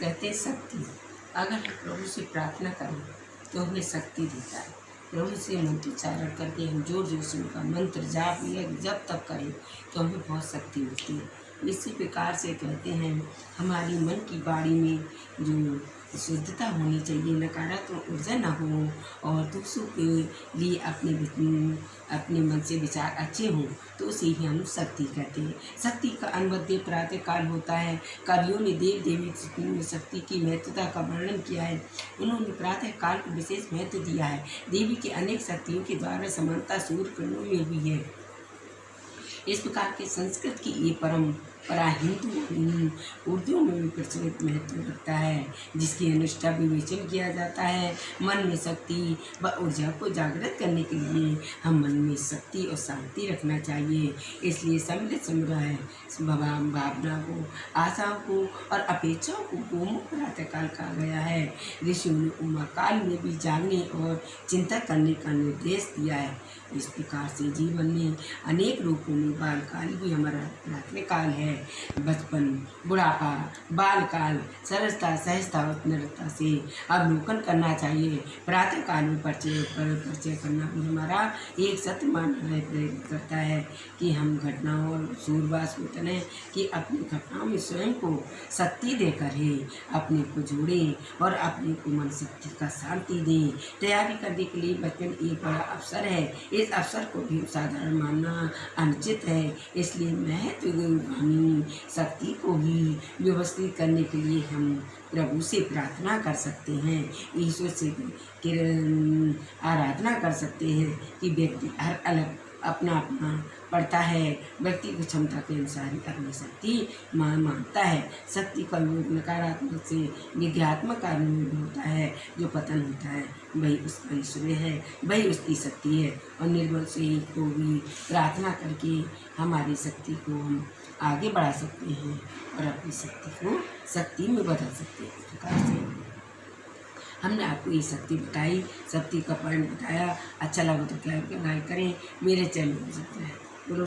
कहते शक्ति। अगर हम प्रभु से प्रार्थना करें तो हमें शक्ति देता है। प्रभु से मंत्रोच्चारण करके हम ज़ोर ज़ोर से उनका मंत्र जाप या जब तक करें तो हमें बहुत शक्ति मिलती है। इसी प्रकार से कहते हैं, हमारी मन की बाड़ी में जो शुद्धता होनी चाहिए, नकारात्मक ऊर्जा ना हो और दूसरों के लिए अपने अपने मन से विचार अच्छे हों तो उसे ही हम शक्ति कहते हैं। शक्ति का अनुबद्ध प्रातः काल होता है। कवियों ने देव देवी शक्ति की महत्वता का वर्णन किया है। उन्होंने प्रातः काल को विशेष महत्व दिया है। देवी की अनेक शक्तियों के द्वारा समानता सूर्य किरणों में भी है। इस प्रकार के संस्कृत की ये परम परा हिंदू उर्दू में भी प्रचलित महत्व रखता है, जिसकी अनुष्ठा विवेचन किया जाता है। मन में शक्ति व ऊर्जा को जागृत करने के लिए हम मन में शक्ति और शांति रखना चाहिए। इसलिए सम्मिलित संग्रह भावना को आशाओं को और अपेक्षाओं को गोमुख प्रातःकाल कहा गया है। ऋषियों ने उमा काल में भी जागने और चिंता करने का निर्देश दिया है। इस प्रकार से जीवन में अनेक रूपों में बालकाल भी हमारा प्राथमिक काल है। बचपन, बुढ़ापा, बालकाल, सरसता, सहजता और निरता से। अवलोकन करना चाहिए, प्रातः काल में परिचय पर परिचय करना। भी हमारा एक सत्य मानना प्रेरित करता है कि हम घटनाओं और सूरवास तने कि अपनी घटनाओं में स्वयं को शक्ति देकर ही, अपने को जोड़ें और अपने को मन शक्ति का शांति दें। तैयारी करने के लिए बचपन एक बड़ा अवसर है। इस अवसर को भी साधारण मानना अनुचित है, इसलिए महत्वगामी शक्ति को ही व्यवस्थित करने के लिए हम प्रभु से प्रार्थना कर सकते हैं, ईश्वर से आराधना कर सकते हैं कि व्यक्ति हर अलग अपना अपना पढ़ता है। व्यक्ति को क्षमता के अनुसार ही अपनी शक्ति मान मानता है। शक्ति का योग नकारात्मक से कार्य में भी होता है, जो पतन होता है। वही उसका ईश्वर है। वही उसकी शक्ति है। और निर्बल से ही को भी प्रार्थना करके हमारी शक्ति को हम आगे बढ़ा सकते हैं और अपनी शक्ति को, शक्ति में बदल सकते हैं। हमने आपको ये शक्ति बताई, शक्ति का पॉइंट बताया अच्छा लगा तो क्या करें, मेरे चैनल को सब्सक्राइब बोलो